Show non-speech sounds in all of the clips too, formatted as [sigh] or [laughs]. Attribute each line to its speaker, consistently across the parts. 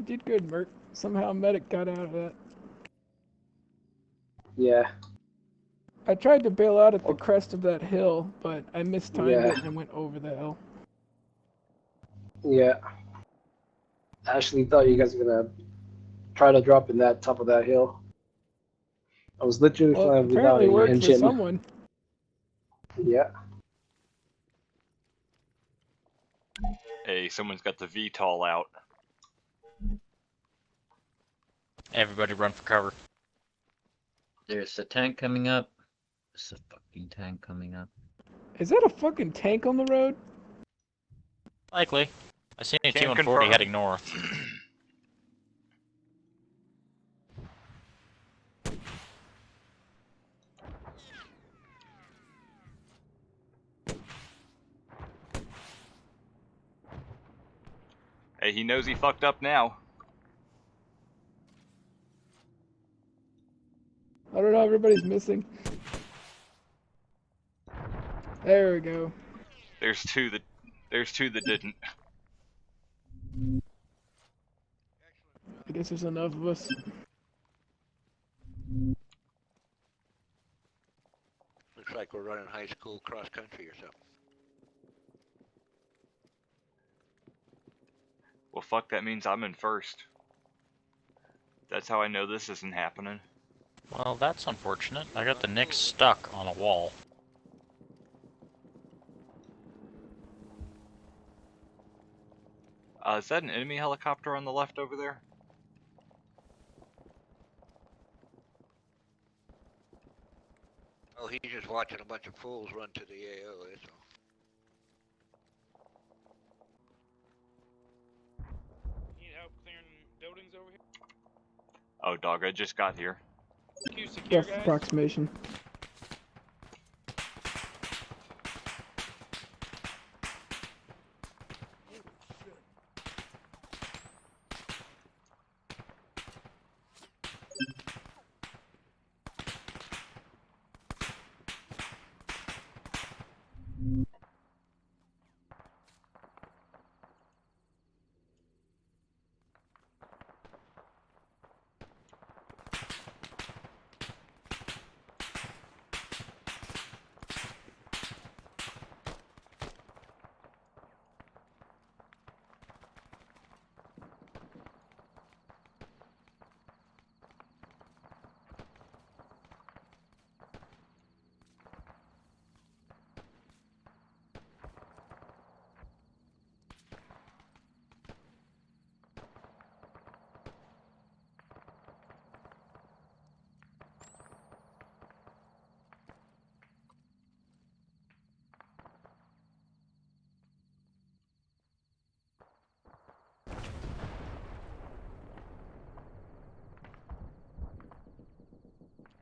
Speaker 1: You did good, Merc. Somehow medic got out of that.
Speaker 2: Yeah.
Speaker 1: I tried to bail out at the crest of that hill, but I mistimed
Speaker 2: Yeah.
Speaker 1: it and went over the hill.
Speaker 2: Yeah. I actually thought you guys were gonna try to drop in that top of that hill. I was literally
Speaker 1: Well,
Speaker 2: flying without
Speaker 1: apparently
Speaker 2: a
Speaker 1: worked for someone.
Speaker 2: Yeah.
Speaker 3: Hey, someone's got the VTOL out.
Speaker 4: Everybody run for cover.
Speaker 5: There's a tank coming up. There's a fucking tank coming up.
Speaker 1: Is that a fucking tank on the road?
Speaker 4: Likely. I seen a
Speaker 3: Can't
Speaker 4: T-140
Speaker 3: confirm.
Speaker 4: heading north. [clears throat]
Speaker 3: Hey, he knows he fucked up now.
Speaker 1: I don't know, everybody's missing. There we go.
Speaker 3: There's two that there's two that didn't.
Speaker 1: I guess there's enough of us.
Speaker 6: Looks like we're running high school cross country or something.
Speaker 3: Well, fuck, that means I'm in first. That's how I know this isn't happening.
Speaker 4: Well, that's unfortunate. I got the Nyx stuck on a wall.
Speaker 3: Uh, is that an enemy helicopter on the left over there?
Speaker 6: Oh, he's just watching a bunch of fools run to the AO, that's all.
Speaker 7: Need help clearing buildings over here?
Speaker 3: Oh, dog, I just got here.
Speaker 7: Secure,
Speaker 1: approximation.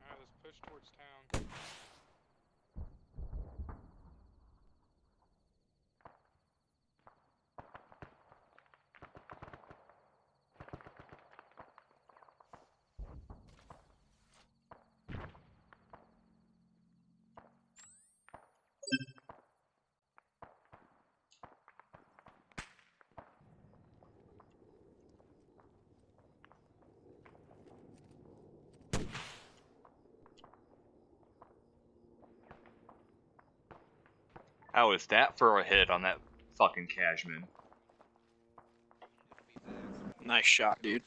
Speaker 7: Alright, let's push towards town.
Speaker 3: How is that for a hit on that fucking Kajman?
Speaker 8: Nice shot, dude.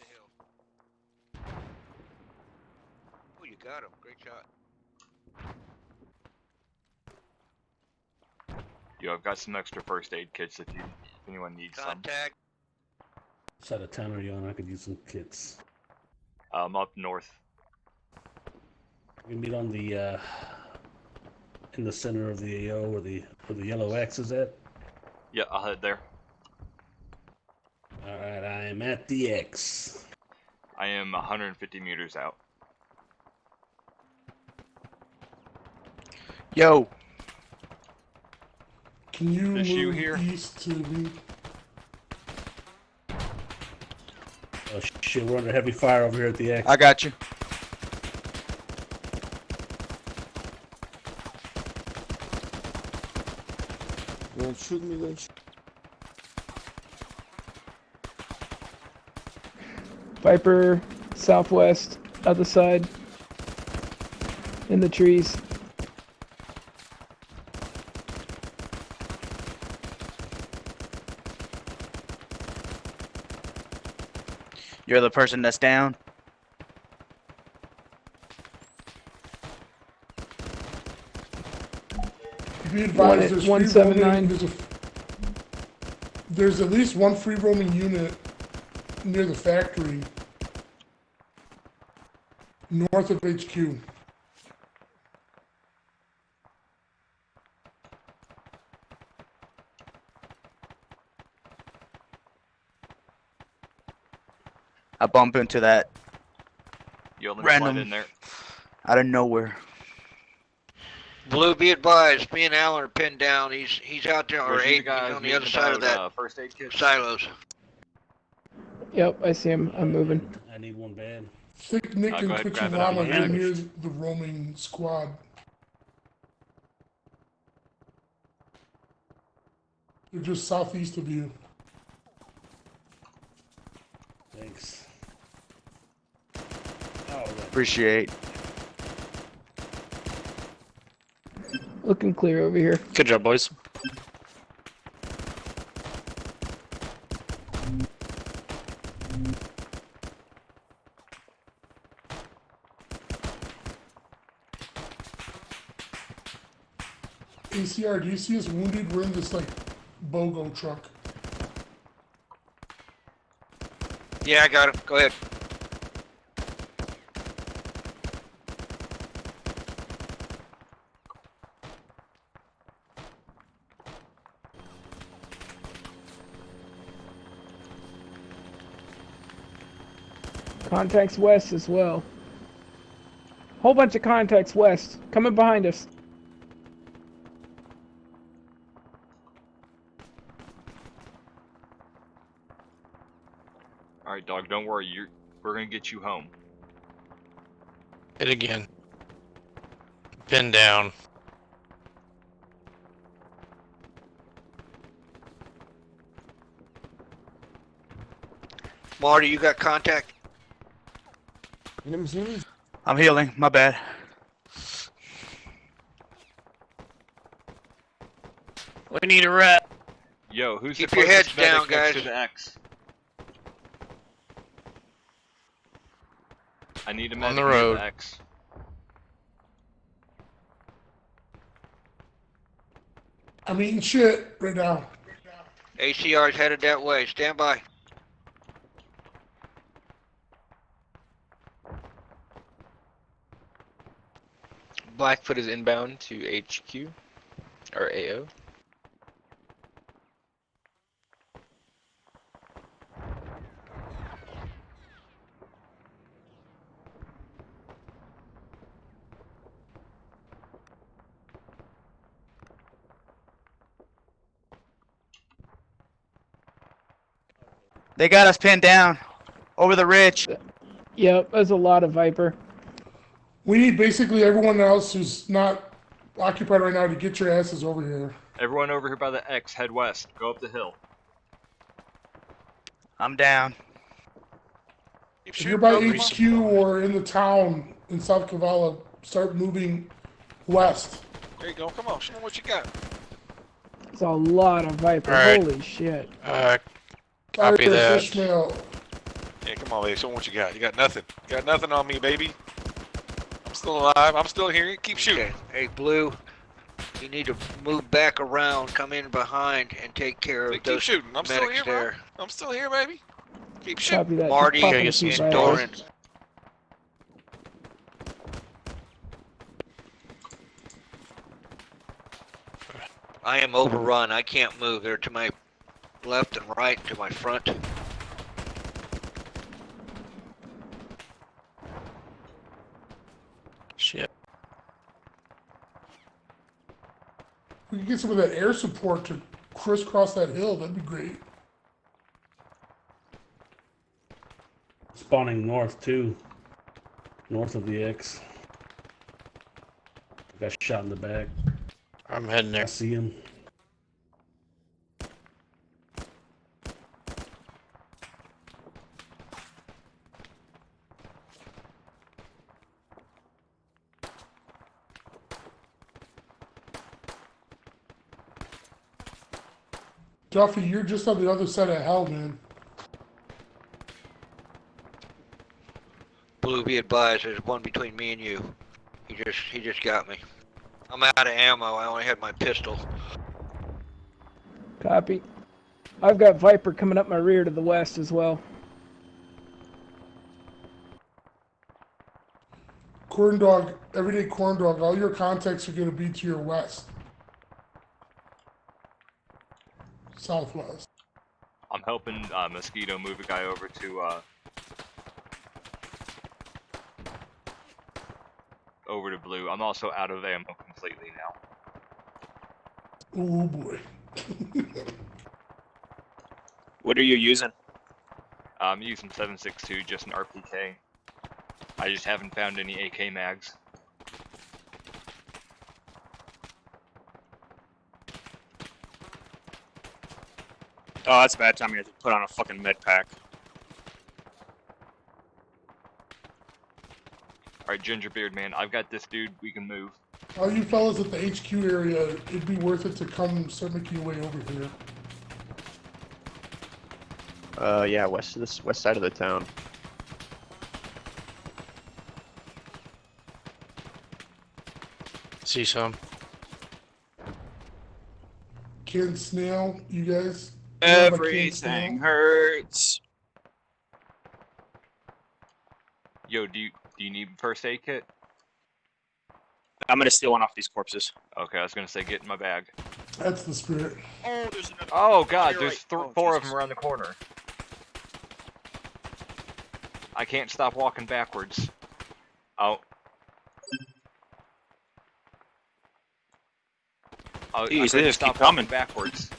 Speaker 6: Oh, you got him. Great shot.
Speaker 3: Yo, I've got some extra first aid kits if you if anyone needs some.
Speaker 6: Contact.
Speaker 9: What side of town are you on? I could use some kits.
Speaker 3: I'm um, up north.
Speaker 9: We meet on the uh, in the center of the AO where the where the yellow X is at.
Speaker 3: Yeah, I'll head there.
Speaker 9: All right, I am at the X.
Speaker 3: I am 150 meters out.
Speaker 8: Yo,
Speaker 9: Can you
Speaker 3: Is you
Speaker 9: move
Speaker 3: here?
Speaker 9: east to me? Oh shit, we're under heavy fire over here at the X.
Speaker 8: I got you.
Speaker 10: You want to shoot me then? sh-
Speaker 1: Viper, southwest, other side. In the trees.
Speaker 8: You're the person that's down.
Speaker 10: Be advised, there's free
Speaker 1: 179.
Speaker 10: roaming. There's, a, there's at least one free roaming unit near the factory, north of HQ.
Speaker 8: I bump into that
Speaker 3: You only
Speaker 8: Random.
Speaker 3: slide in there.
Speaker 8: out of nowhere.
Speaker 6: Blue, be advised, me and Alan are pinned down. He's he's out there, or eight, he's
Speaker 3: guys
Speaker 6: on the other side of that
Speaker 3: uh, first aid kit.
Speaker 6: silos.
Speaker 1: Yep, I see him. I'm moving.
Speaker 9: I need one bad.
Speaker 10: Thick Nick and
Speaker 3: go ahead,
Speaker 10: Twitchy
Speaker 3: grab it out of
Speaker 10: Llama
Speaker 3: my
Speaker 10: are near the roaming squad. They're just southeast of you.
Speaker 9: Thanks. Oh, right.
Speaker 8: Appreciate.
Speaker 1: Looking clear over here.
Speaker 4: Good job, boys.
Speaker 10: ACR, do you see us wounded? We're in this like BOGO truck.
Speaker 6: Yeah, I got him. Go ahead.
Speaker 1: Contacts west as well. Whole bunch of contacts west. Coming behind us.
Speaker 3: All right, dog. Don't worry. You're. We're gonna get you home.
Speaker 4: Hit again. Pin down.
Speaker 6: Marty, you got contact?
Speaker 8: I'm healing. My bad.
Speaker 4: We need a rep.
Speaker 3: Yo, who's
Speaker 6: Keep
Speaker 3: the
Speaker 6: your heads down,
Speaker 3: medic
Speaker 6: guys.
Speaker 3: To the X? I need a medic On
Speaker 4: the
Speaker 3: near
Speaker 4: road.
Speaker 3: X.
Speaker 10: I'm eating shit right now.
Speaker 6: ACR is headed that way. Stand by.
Speaker 11: Blackfoot is inbound to HQ or AO.
Speaker 8: They got us pinned down over the ridge.
Speaker 1: Yep, there's a lot of Viper.
Speaker 10: We need basically everyone else who's not occupied right now to get your asses over here.
Speaker 3: Everyone over here by the X, head west. Go up the hill.
Speaker 8: I'm down.
Speaker 10: If you're by HQ or in the town in South Kavala, start moving west.
Speaker 6: There you go. Come on. Show me what you got.
Speaker 1: It's a lot of Viper.
Speaker 11: Alright.
Speaker 1: Holy shit.
Speaker 11: Uh, Copy
Speaker 10: Fire
Speaker 11: that.
Speaker 10: Ishmael.
Speaker 6: Yeah, come on, baby. Show me what you got. You got nothing. You got nothing on me, baby. I'm still alive. I'm still here. Keep shooting. Hey, Blue. You need to move back around, come in behind, and take care of
Speaker 11: keep
Speaker 6: those
Speaker 11: shooting. I'm still
Speaker 6: medics
Speaker 11: here, bro. I'm still here, baby. Keep
Speaker 1: Copy that. Keep
Speaker 6: Marty
Speaker 1: popping
Speaker 4: Okay,
Speaker 1: a
Speaker 4: yes,
Speaker 1: few
Speaker 4: yes,
Speaker 6: and
Speaker 1: Vipers.
Speaker 6: Doran. I am overrun. I can't move. They're to my left and right, to my front.
Speaker 10: We can get some of that air support to crisscross that hill. That'd be great.
Speaker 9: Spawning north too. North of the X. Got shot in the back.
Speaker 4: I'm heading there.
Speaker 9: I
Speaker 4: there.
Speaker 9: see him.
Speaker 10: Duffy, you're just on the other side of hell, man.
Speaker 6: Blue, be advised, there's one between me and you. He just, he just got me. I'm out of ammo. I only had my pistol.
Speaker 1: Copy. I've got Viper coming up my rear to the west as well.
Speaker 10: Corn dog, everyday corn dog, all your contacts are gonna be to your west. Southwest.
Speaker 3: I'm helping uh, Mosquito move a guy over to uh, over to blue. I'm also out of ammo completely now.
Speaker 10: Oh boy. [laughs]
Speaker 12: What are you using?
Speaker 3: I'm using 7.62, just an RPK. I just haven't found any AK mags.
Speaker 12: Oh, that's a bad time. You have to put on a fucking med pack.
Speaker 3: Alright, Gingerbeard man, I've got this dude. We can move.
Speaker 10: All you fellas at the HQ area, it'd be worth it to come start making your way over here.
Speaker 13: Uh, yeah, west of this west side of the town.
Speaker 11: See some.
Speaker 10: Ken Snail, you guys? You know about Ken
Speaker 12: Everything hurts.
Speaker 3: Yo, do you do you need first aid kit?
Speaker 12: I'm gonna steal one off these corpses.
Speaker 3: Okay, I was gonna say get in my bag.
Speaker 10: That's the spirit.
Speaker 12: Oh, there's another.
Speaker 3: Oh god, there's
Speaker 12: right.
Speaker 3: th-
Speaker 12: Oh,
Speaker 3: four of them around the corner. I can't stop walking backwards. Oh. Oh, I
Speaker 12: Jeez, they just keep
Speaker 3: stop walking
Speaker 12: coming.
Speaker 3: backwards.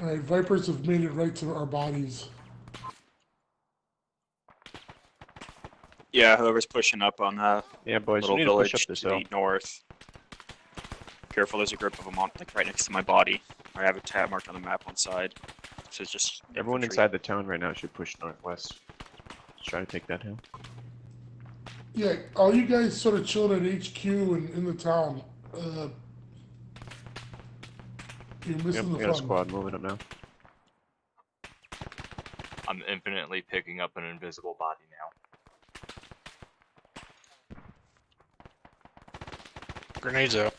Speaker 10: Alright, Vipers have made it right to our bodies.
Speaker 12: Yeah, whoever's pushing up on that
Speaker 13: Yeah, boys,
Speaker 12: little
Speaker 13: we need to push
Speaker 12: village
Speaker 13: up this
Speaker 12: to the north. Careful, there's a group of them on, like right next to my body. I have a tab marked on the map on side. So it's just
Speaker 13: Everyone
Speaker 12: infantry.
Speaker 13: inside the town right now should push northwest. Let's try to take that hill.
Speaker 10: Yeah, all you guys sort of chilling at HQ and in the town. Uh, you're
Speaker 13: Yep,
Speaker 10: missing
Speaker 13: we
Speaker 10: the
Speaker 13: got a squad moving up now.
Speaker 3: I'm infinitely picking up an invisible body now.
Speaker 11: Grenades out.